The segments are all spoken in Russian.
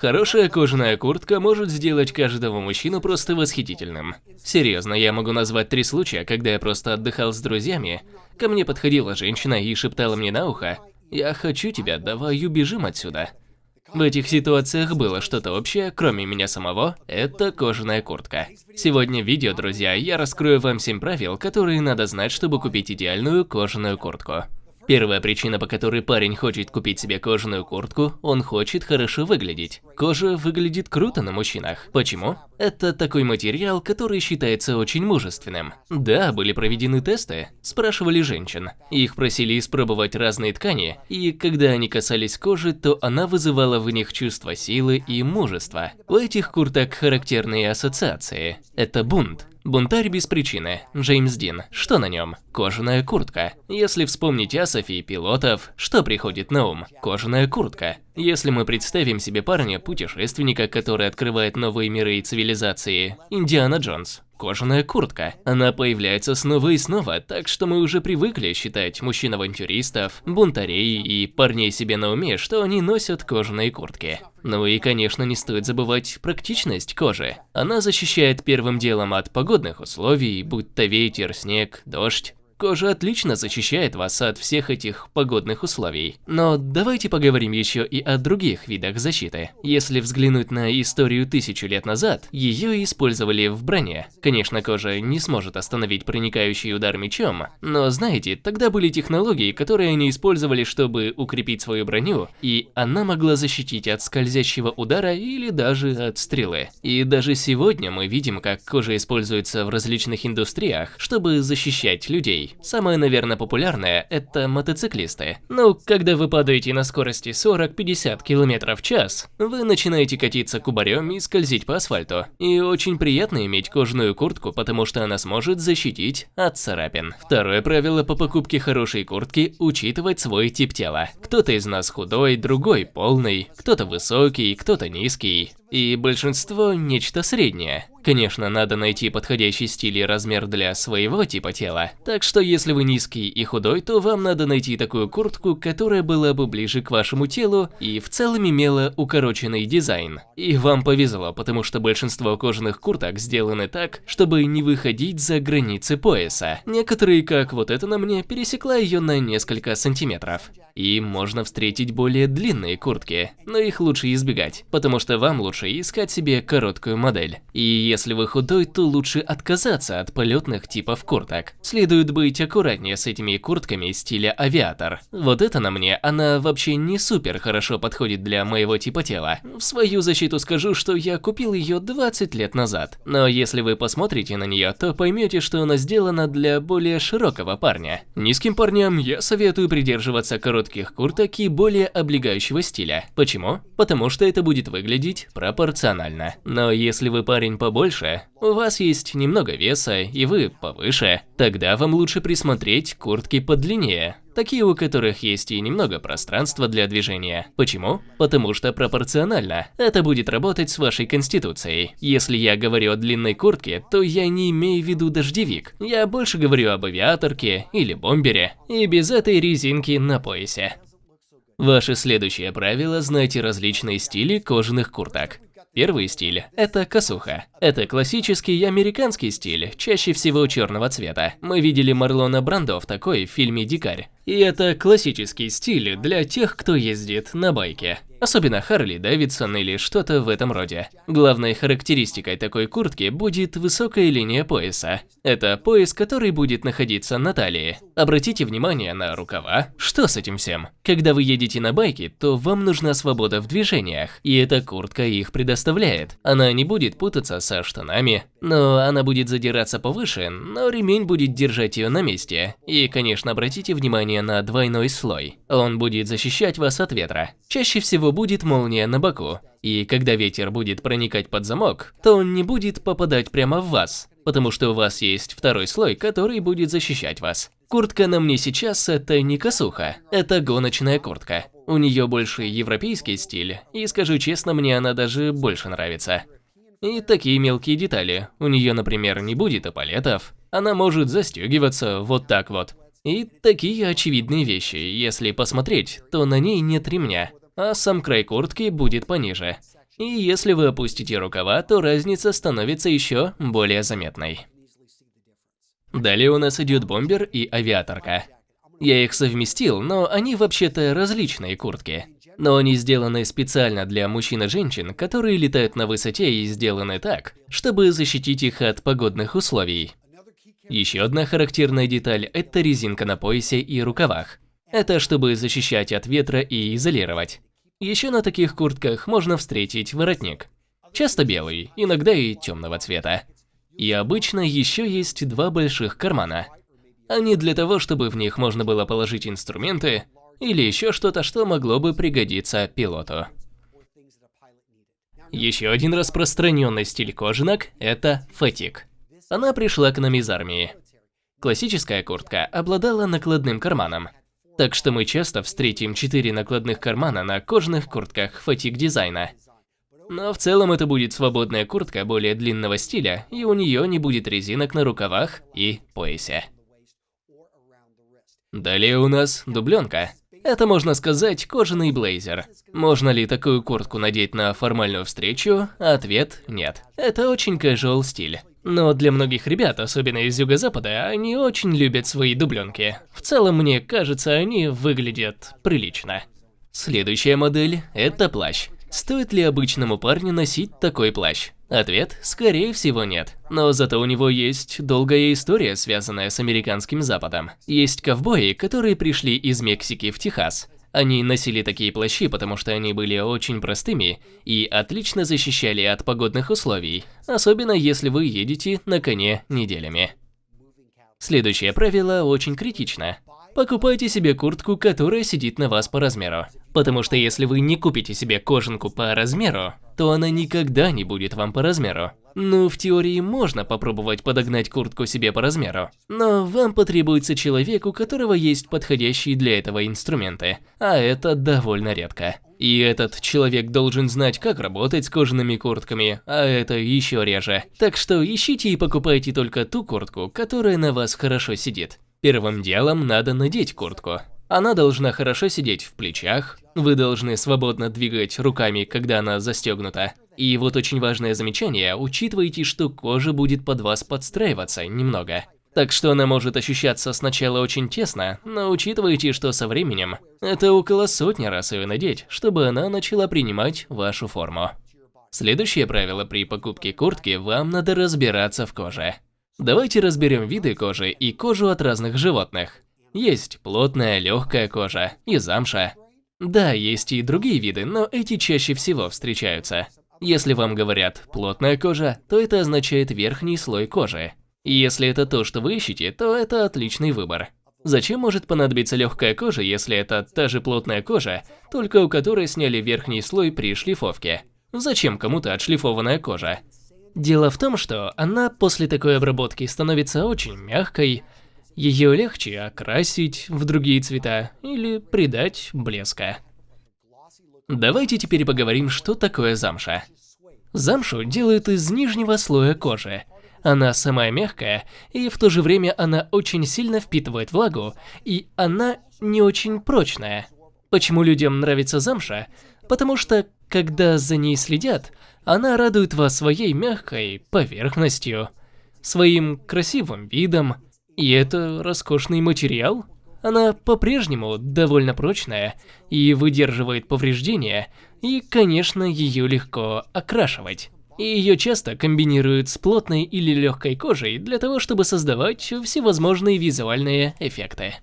Хорошая кожаная куртка может сделать каждого мужчину просто восхитительным. Серьезно, я могу назвать три случая, когда я просто отдыхал с друзьями. Ко мне подходила женщина и шептала мне на ухо, «Я хочу тебя, давай убежим отсюда». В этих ситуациях было что-то общее, кроме меня самого, это кожаная куртка. Сегодня в видео, друзья, я раскрою вам 7 правил, которые надо знать, чтобы купить идеальную кожаную куртку. Первая причина, по которой парень хочет купить себе кожаную куртку, он хочет хорошо выглядеть. Кожа выглядит круто на мужчинах. Почему? Это такой материал, который считается очень мужественным. Да, были проведены тесты, спрашивали женщин. Их просили испробовать разные ткани, и когда они касались кожи, то она вызывала в них чувство силы и мужества. У этих курток характерные ассоциации. Это бунт, Бунтарь без причины. Джеймс Дин. Что на нем? Кожаная куртка. Если вспомнить Асофи и пилотов, что приходит на ум? Кожаная куртка. Если мы представим себе парня, путешественника, который открывает новые миры и цивилизации, Индиана Джонс, кожаная куртка. Она появляется снова и снова, так что мы уже привыкли считать мужчин-авантюристов, бунтарей и парней себе на уме, что они носят кожаные куртки. Ну и, конечно, не стоит забывать практичность кожи. Она защищает первым делом от погодных условий, будь то ветер, снег, дождь. Кожа отлично защищает вас от всех этих погодных условий. Но давайте поговорим еще и о других видах защиты. Если взглянуть на историю тысячу лет назад, ее использовали в броне. Конечно, кожа не сможет остановить проникающий удар мечом, но знаете, тогда были технологии, которые они использовали, чтобы укрепить свою броню, и она могла защитить от скользящего удара или даже от стрелы. И даже сегодня мы видим, как кожа используется в различных индустриях, чтобы защищать людей. Самое, наверное, популярное – это мотоциклисты. Ну, когда вы падаете на скорости 40-50 км в час, вы начинаете катиться кубарем и скользить по асфальту. И очень приятно иметь кожаную куртку, потому что она сможет защитить от царапин. Второе правило по покупке хорошей куртки – учитывать свой тип тела. Кто-то из нас худой, другой полный, кто-то высокий, кто-то низкий и большинство нечто среднее. Конечно, надо найти подходящий стиль и размер для своего типа тела. Так что если вы низкий и худой, то вам надо найти такую куртку, которая была бы ближе к вашему телу и в целом имела укороченный дизайн. И вам повезло, потому что большинство кожаных курток сделаны так, чтобы не выходить за границы пояса. Некоторые, как вот эта на мне, пересекла ее на несколько сантиметров. И можно встретить более длинные куртки, но их лучше избегать, потому что вам лучше искать себе короткую модель. И если вы худой, то лучше отказаться от полетных типов курток. Следует быть аккуратнее с этими куртками стиля авиатор. Вот это на мне, она вообще не супер хорошо подходит для моего типа тела. В свою защиту скажу, что я купил ее 20 лет назад. Но если вы посмотрите на нее, то поймете, что она сделана для более широкого парня. Низким парням я советую придерживаться коротких курток и более облегающего стиля. Почему? Потому что это будет выглядеть пропорционально. Но если вы парень побольше, у вас есть немного веса и вы повыше, тогда вам лучше присмотреть куртки подлиннее такие у которых есть и немного пространства для движения. Почему? Потому что пропорционально. Это будет работать с вашей конституцией. Если я говорю о длинной куртке, то я не имею в виду дождевик. Я больше говорю об авиаторке или бомбере. И без этой резинки на поясе. Ваше следующее правило – знайте различные стили кожаных курток. Первый стиль – это косуха. Это классический американский стиль, чаще всего черного цвета. Мы видели Марлона Брандо в такой в фильме «Дикарь». И это классический стиль для тех, кто ездит на байке. Особенно Харли Дэвидсон или что-то в этом роде. Главной характеристикой такой куртки будет высокая линия пояса. Это пояс, который будет находиться на талии. Обратите внимание на рукава. Что с этим всем? Когда вы едете на байке, то вам нужна свобода в движениях, и эта куртка их предоставляет. Она не будет путаться со штанами, но она будет задираться повыше, но ремень будет держать ее на месте. И, конечно, обратите внимание на двойной слой. Он будет защищать вас от ветра. Чаще всего будет молния на боку, и когда ветер будет проникать под замок, то он не будет попадать прямо в вас, потому что у вас есть второй слой, который будет защищать вас. Куртка на мне сейчас это не косуха, это гоночная куртка. У нее больше европейский стиль, и скажу честно, мне она даже больше нравится. И такие мелкие детали. У нее, например, не будет эполетов, она может застегиваться вот так вот. И такие очевидные вещи, если посмотреть, то на ней нет ремня а сам край куртки будет пониже. И если вы опустите рукава, то разница становится еще более заметной. Далее у нас идет бомбер и авиаторка. Я их совместил, но они вообще-то различные куртки. Но они сделаны специально для мужчин и женщин, которые летают на высоте и сделаны так, чтобы защитить их от погодных условий. Еще одна характерная деталь – это резинка на поясе и рукавах. Это чтобы защищать от ветра и изолировать. Еще на таких куртках можно встретить воротник. Часто белый, иногда и темного цвета. И обычно еще есть два больших кармана. Они для того, чтобы в них можно было положить инструменты или еще что-то, что могло бы пригодиться пилоту. Еще один распространенный стиль кожанок – это фатик. Она пришла к нам из армии. Классическая куртка обладала накладным карманом, так что мы часто встретим четыре накладных кармана на кожаных куртках фатик дизайна. Но в целом это будет свободная куртка более длинного стиля, и у нее не будет резинок на рукавах и поясе. Далее у нас дубленка. Это, можно сказать, кожаный блейзер. Можно ли такую куртку надеть на формальную встречу? Ответ – нет. Это очень casual стиль. Но для многих ребят, особенно из юго-запада, они очень любят свои дубленки. В целом, мне кажется, они выглядят прилично. Следующая модель – это плащ. Стоит ли обычному парню носить такой плащ? Ответ – скорее всего нет. Но зато у него есть долгая история, связанная с американским западом. Есть ковбои, которые пришли из Мексики в Техас. Они носили такие плащи, потому что они были очень простыми и отлично защищали от погодных условий, особенно если вы едете на коне неделями. Следующее правило очень критично. Покупайте себе куртку, которая сидит на вас по размеру. Потому что если вы не купите себе кожанку по размеру, то она никогда не будет вам по размеру. Ну, в теории можно попробовать подогнать куртку себе по размеру, но вам потребуется человек, у которого есть подходящие для этого инструменты, а это довольно редко. И этот человек должен знать, как работать с кожаными куртками, а это еще реже. Так что ищите и покупайте только ту куртку, которая на вас хорошо сидит. Первым делом надо надеть куртку. Она должна хорошо сидеть в плечах, вы должны свободно двигать руками, когда она застегнута. И вот очень важное замечание, учитывайте, что кожа будет под вас подстраиваться немного. Так что она может ощущаться сначала очень тесно, но учитывайте, что со временем это около сотни раз ее надеть, чтобы она начала принимать вашу форму. Следующее правило при покупке куртки – вам надо разбираться в коже. Давайте разберем виды кожи и кожу от разных животных. Есть плотная, легкая кожа и замша. Да, есть и другие виды, но эти чаще всего встречаются. Если вам говорят «плотная кожа», то это означает верхний слой кожи. Если это то, что вы ищете, то это отличный выбор. Зачем может понадобиться легкая кожа, если это та же плотная кожа, только у которой сняли верхний слой при шлифовке? Зачем кому-то отшлифованная кожа? Дело в том, что она после такой обработки становится очень мягкой, ее легче окрасить в другие цвета или придать блеска. Давайте теперь поговорим, что такое замша. Замшу делают из нижнего слоя кожи. Она самая мягкая, и в то же время она очень сильно впитывает влагу, и она не очень прочная. Почему людям нравится замша? Потому что, когда за ней следят, она радует вас своей мягкой поверхностью, своим красивым видом. И это роскошный материал. Она по-прежнему довольно прочная и выдерживает повреждения, и, конечно, ее легко окрашивать. И ее часто комбинируют с плотной или легкой кожей для того, чтобы создавать всевозможные визуальные эффекты.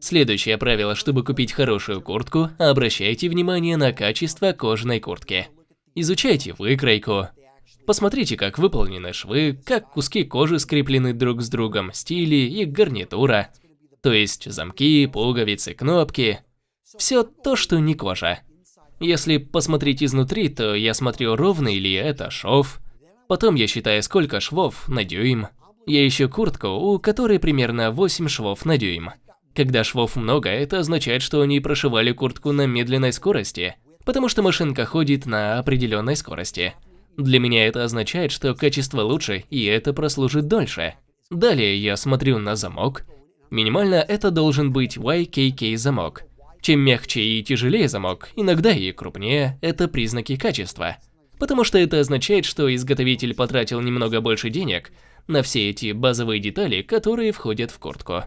Следующее правило, чтобы купить хорошую куртку, обращайте внимание на качество кожаной куртки. Изучайте выкройку. Посмотрите, как выполнены швы, как куски кожи скреплены друг с другом, стили и гарнитура. То есть замки, пуговицы, кнопки. Все то, что не кожа. Если посмотреть изнутри, то я смотрю, ровный ли это шов. Потом я считаю, сколько швов на дюйм. Я ищу куртку, у которой примерно 8 швов на дюйм. Когда швов много, это означает, что они прошивали куртку на медленной скорости потому что машинка ходит на определенной скорости. Для меня это означает, что качество лучше и это прослужит дольше. Далее я смотрю на замок. Минимально это должен быть YKK замок. Чем мягче и тяжелее замок, иногда и крупнее, это признаки качества. потому что это означает, что изготовитель потратил немного больше денег на все эти базовые детали, которые входят в куртку.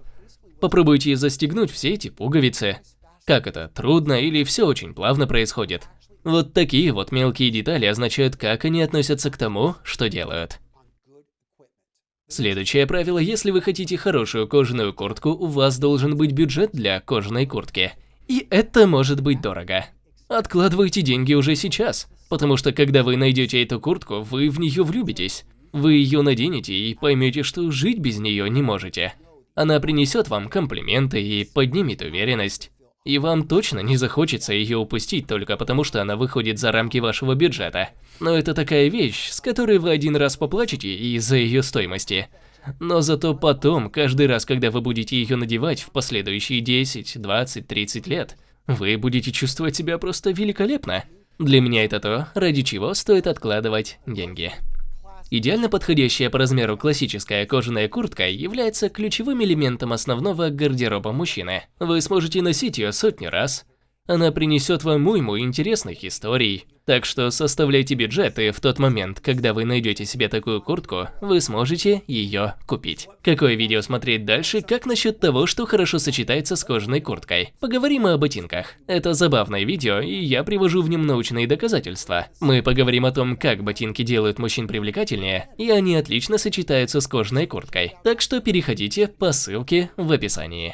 Попробуйте застегнуть все эти пуговицы. Как это, трудно или все очень плавно происходит? Вот такие вот мелкие детали означают, как они относятся к тому, что делают. Следующее правило, если вы хотите хорошую кожаную куртку, у вас должен быть бюджет для кожаной куртки. И это может быть дорого. Откладывайте деньги уже сейчас, потому что когда вы найдете эту куртку, вы в нее влюбитесь. Вы ее наденете и поймете, что жить без нее не можете. Она принесет вам комплименты и поднимет уверенность. И вам точно не захочется ее упустить только потому, что она выходит за рамки вашего бюджета. Но это такая вещь, с которой вы один раз поплачете из-за ее стоимости. Но зато потом, каждый раз, когда вы будете ее надевать в последующие 10, 20, 30 лет, вы будете чувствовать себя просто великолепно. Для меня это то, ради чего стоит откладывать деньги. Идеально подходящая по размеру классическая кожаная куртка является ключевым элементом основного гардероба мужчины. Вы сможете носить ее сотни раз. Она принесет вам уйму интересных историй, так что составляйте бюджет, и в тот момент, когда вы найдете себе такую куртку, вы сможете ее купить. Какое видео смотреть дальше, как насчет того, что хорошо сочетается с кожаной курткой? Поговорим о ботинках. Это забавное видео, и я привожу в нем научные доказательства. Мы поговорим о том, как ботинки делают мужчин привлекательнее, и они отлично сочетаются с кожаной курткой. Так что переходите по ссылке в описании.